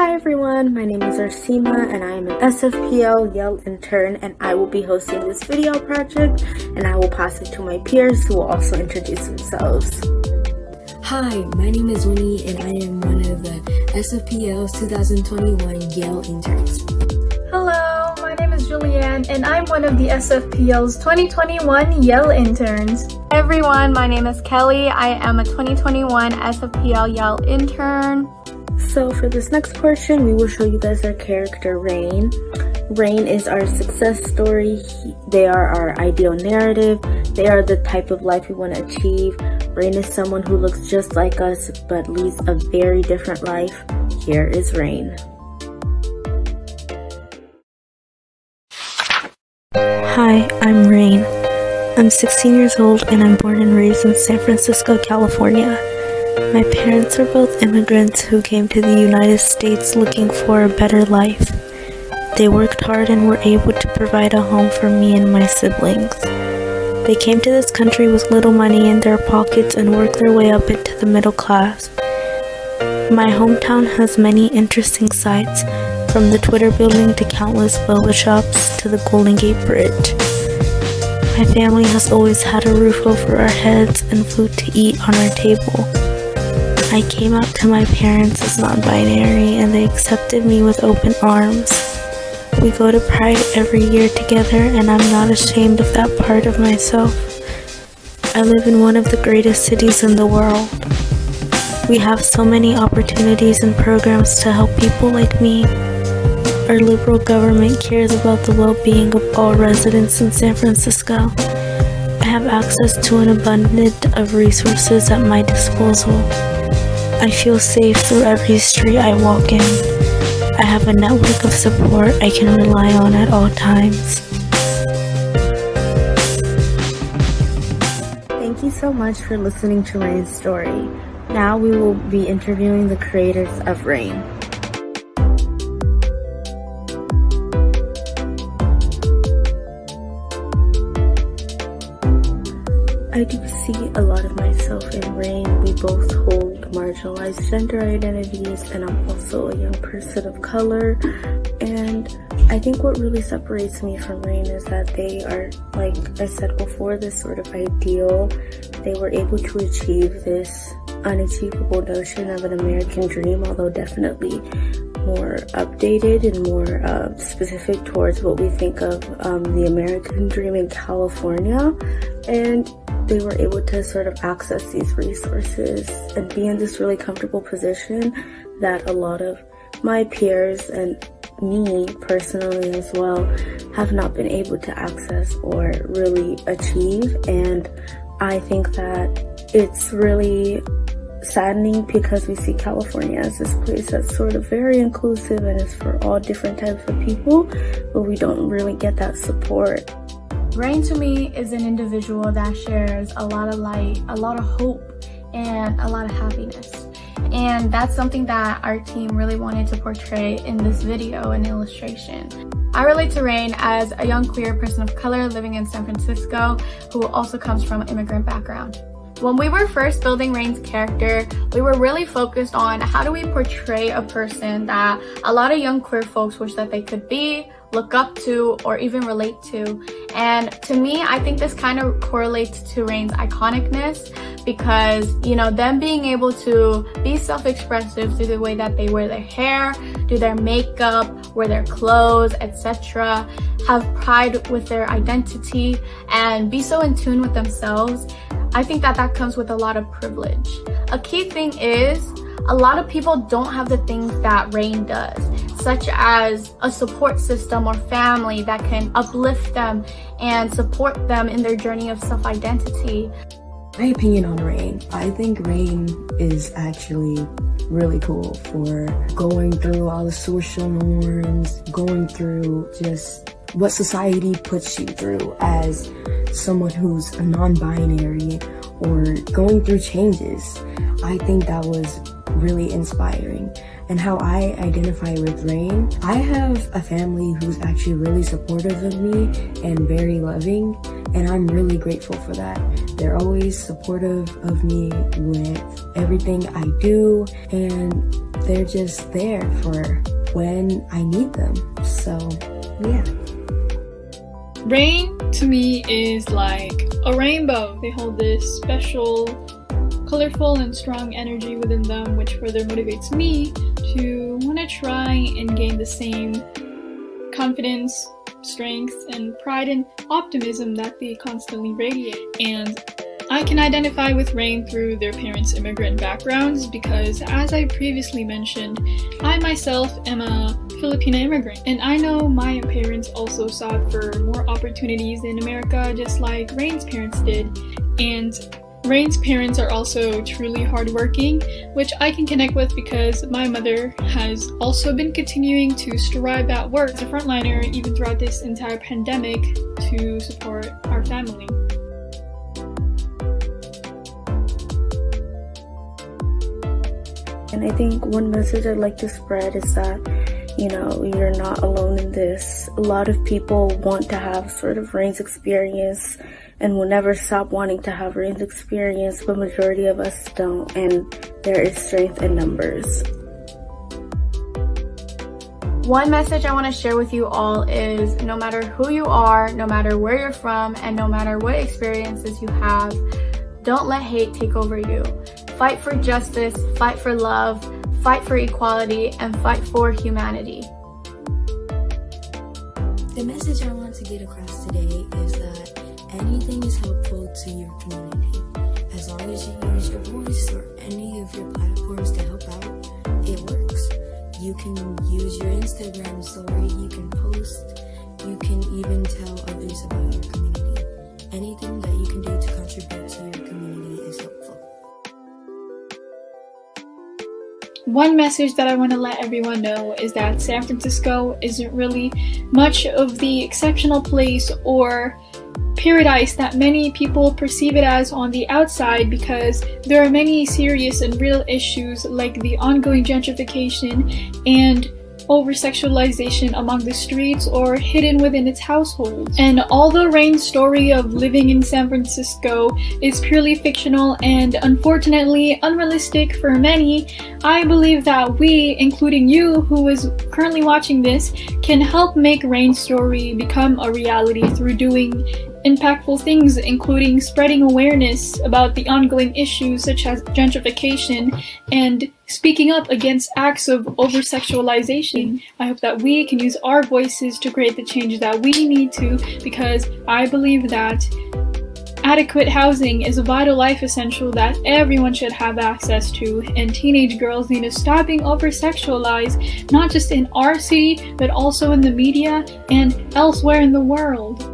Hi everyone, my name is Arsima and I am an SFPL Yale intern and I will be hosting this video project and I will pass it to my peers who will also introduce themselves. Hi, my name is Winnie and I am one of the SFPL's 2021 Yale interns. Hello, my name is Julianne and I'm one of the SFPL's 2021 Yale interns. Hi everyone, my name is Kelly. I am a 2021 SFPL Yale intern. So for this next portion, we will show you guys our character, Rain. Rain is our success story. They are our ideal narrative. They are the type of life we want to achieve. Rain is someone who looks just like us, but leads a very different life. Here is Rain. Hi, I'm Rain. I'm 16 years old and I'm born and raised in San Francisco, California. My parents are both immigrants who came to the United States looking for a better life. They worked hard and were able to provide a home for me and my siblings. They came to this country with little money in their pockets and worked their way up into the middle class. My hometown has many interesting sights, from the Twitter building to countless boba shops to the Golden Gate Bridge. My family has always had a roof over our heads and food to eat on our table. I came out to my parents as non-binary and they accepted me with open arms. We go to Pride every year together and I'm not ashamed of that part of myself. I live in one of the greatest cities in the world. We have so many opportunities and programs to help people like me. Our liberal government cares about the well-being of all residents in San Francisco. I have access to an abundance of resources at my disposal. I feel safe through every street I walk in. I have a network of support I can rely on at all times. Thank you so much for listening to Rain's story. Now we will be interviewing the creators of Rain. I do see a lot of myself in Rain. We both hold marginalized gender identities and I'm also a young person of color. And I think what really separates me from Rain is that they are, like I said before, this sort of ideal. They were able to achieve this unachievable notion of an American dream, although definitely more updated and more uh, specific towards what we think of um, the American dream in California. And they were able to sort of access these resources and be in this really comfortable position that a lot of my peers and me personally as well have not been able to access or really achieve. And I think that it's really saddening because we see California as this place that's sort of very inclusive and is for all different types of people but we don't really get that support Rain to me is an individual that shares a lot of light, a lot of hope, and a lot of happiness. And that's something that our team really wanted to portray in this video and illustration. I relate to Rain as a young queer person of color living in San Francisco who also comes from an immigrant background. When we were first building Rain's character, we were really focused on how do we portray a person that a lot of young queer folks wish that they could be, look up to or even relate to. And to me i think this kind of correlates to rain's iconicness because you know them being able to be self-expressive through the way that they wear their hair do their makeup wear their clothes etc have pride with their identity and be so in tune with themselves i think that that comes with a lot of privilege a key thing is a lot of people don't have the things that Rain does, such as a support system or family that can uplift them and support them in their journey of self-identity. My opinion on Rain, I think Rain is actually really cool for going through all the social norms, going through just what society puts you through as someone who's non-binary or going through changes. I think that was really inspiring. And how I identify with Rain, I have a family who's actually really supportive of me and very loving, and I'm really grateful for that. They're always supportive of me with everything I do, and they're just there for when I need them. So, yeah. Rain to me is like a rainbow. They hold this special, colorful, and strong energy within them, which further motivates me to want to try and gain the same confidence, strength, and pride and optimism that they constantly radiate. And I can identify with Rain through their parents' immigrant backgrounds because, as I previously mentioned, I myself am a Filipino immigrant, and I know my parents also sought for more opportunities in America just like Rain's parents did. And Rain's parents are also truly hardworking, which I can connect with because my mother has also been continuing to strive at work as a frontliner even throughout this entire pandemic to support our family. And I think one message I'd like to spread is that, you know, you're not alone in this. A lot of people want to have sort of Rain's experience and will never stop wanting to have Rain's experience, but majority of us don't. And there is strength in numbers. One message I want to share with you all is no matter who you are, no matter where you're from, and no matter what experiences you have, don't let hate take over you. Fight for justice, fight for love, fight for equality, and fight for humanity. The message I want to get across today is that anything is helpful to your community. As long as you use your voice or any of your platforms to help out, it works. You can use your Instagram story, you can post, you can even tell others about your community. Anything that you can do to contribute to your community is helpful. One message that I want to let everyone know is that San Francisco isn't really much of the exceptional place or paradise that many people perceive it as on the outside because there are many serious and real issues like the ongoing gentrification and over-sexualization among the streets or hidden within its household. And although Rain's story of living in San Francisco is purely fictional and unfortunately unrealistic for many, I believe that we, including you who is currently watching this, can help make Rain's story become a reality through doing impactful things including spreading awareness about the ongoing issues such as gentrification and speaking up against acts of over-sexualization. I hope that we can use our voices to create the change that we need to because I believe that Adequate housing is a vital life essential that everyone should have access to, and teenage girls need to stop being over-sexualized, not just in our city, but also in the media and elsewhere in the world.